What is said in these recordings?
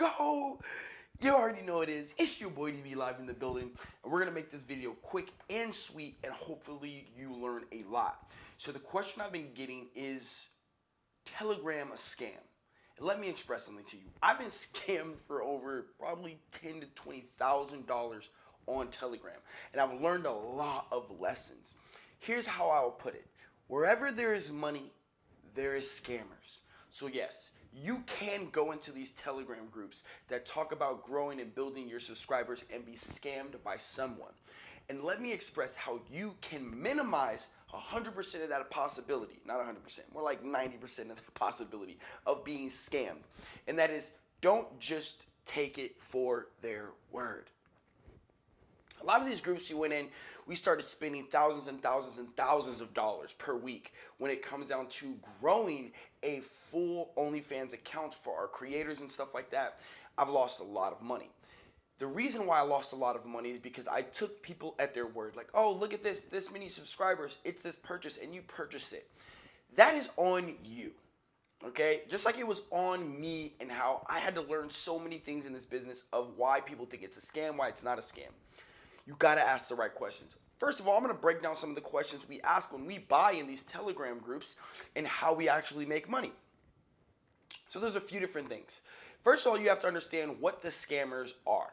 go. You already know it is. It's your boy DB live in the building, and we're gonna make this video quick and sweet, and hopefully you learn a lot. So the question I've been getting is Telegram a scam? And let me express something to you. I've been scammed for over probably ten to twenty thousand dollars on Telegram, and I've learned a lot of lessons. Here's how I'll put it: wherever there is money, there is scammers. So yes, you can go into these Telegram groups that talk about growing and building your subscribers and be scammed by someone. And let me express how you can minimize 100% of that possibility, not 100%, more like 90% of the possibility of being scammed. And that is don't just take it for their word. A lot of these groups you went in, we started spending thousands and thousands and thousands of dollars per week when it comes down to growing a full OnlyFans account for our creators and stuff like that. I've lost a lot of money. The reason why I lost a lot of money is because I took people at their word. Like, oh, look at this, this many subscribers, it's this purchase, and you purchase it. That is on you. Okay? Just like it was on me and how I had to learn so many things in this business of why people think it's a scam, why it's not a scam you got to ask the right questions. First of all, I'm going to break down some of the questions we ask when we buy in these Telegram groups and how we actually make money. So there's a few different things. First of all, you have to understand what the scammers are.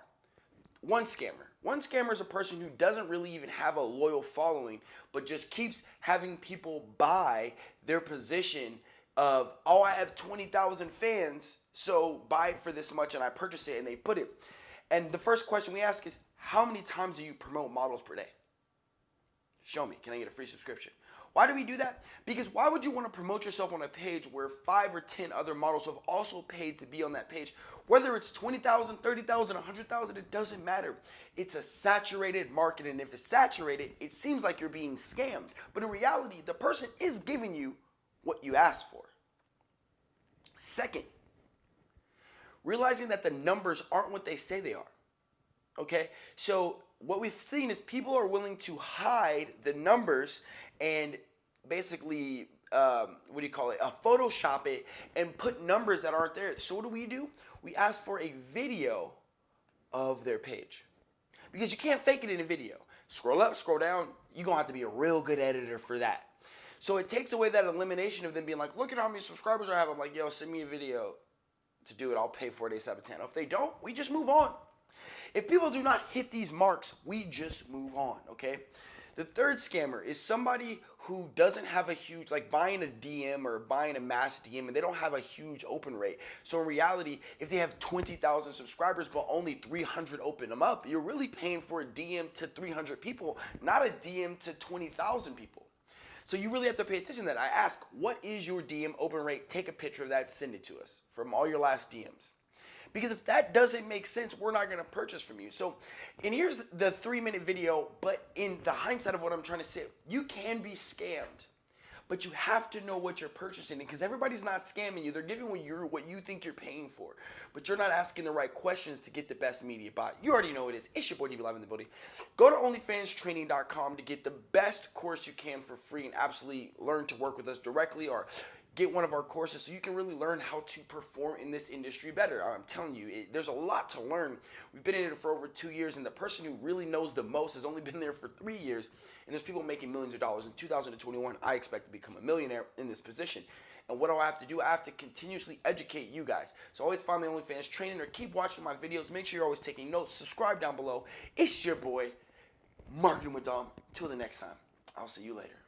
One scammer. One scammer is a person who doesn't really even have a loyal following, but just keeps having people buy their position of, oh, I have 20,000 fans, so buy for this much and I purchase it and they put it. And the first question we ask is, how many times do you promote models per day? Show me. Can I get a free subscription? Why do we do that? Because why would you want to promote yourself on a page where five or 10 other models have also paid to be on that page? Whether it's 20,000, 30,000, 100,000, it doesn't matter. It's a saturated market. And if it's saturated, it seems like you're being scammed. But in reality, the person is giving you what you asked for. Second, realizing that the numbers aren't what they say they are. Okay, so what we've seen is people are willing to hide the numbers and basically um, what do you call it? Uh, Photoshop it and put numbers that aren't there. So what do we do? We ask for a video of their page because you can't fake it in a video. Scroll up, scroll down. You're gonna have to be a real good editor for that. So it takes away that elimination of them being like, look at how many subscribers I have. I'm like, yo, send me a video to do it. I'll pay for it ASAP 10. If they don't, we just move on. If people do not hit these marks, we just move on, okay? The third scammer is somebody who doesn't have a huge, like buying a DM or buying a mass DM and they don't have a huge open rate. So in reality, if they have 20,000 subscribers but only 300 open them up, you're really paying for a DM to 300 people, not a DM to 20,000 people. So you really have to pay attention to that. I ask, what is your DM open rate? Take a picture of that, send it to us from all your last DMs. Because if that doesn't make sense, we're not going to purchase from you. So, and here's the three minute video, but in the hindsight of what I'm trying to say, you can be scammed. But you have to know what you're purchasing because everybody's not scamming you. They're giving what you what you think you're paying for. But you're not asking the right questions to get the best media buy. You already know it is. It's your boy DB Live in the building. Go to OnlyFansTraining.com to get the best course you can for free and absolutely learn to work with us directly or get one of our courses so you can really learn how to perform in this industry better. I'm telling you, it, there's a lot to learn. We've been in it for over two years, and the person who really knows the most has only been there for three years. And there's people making millions of dollars. In 2021, I expect to become a millionaire in this position. And what do I have to do? I have to continuously educate you guys. So always find my OnlyFans training or keep watching my videos. Make sure you're always taking notes. Subscribe down below. It's your boy, Marketing with Dom. Till the next time, I'll see you later.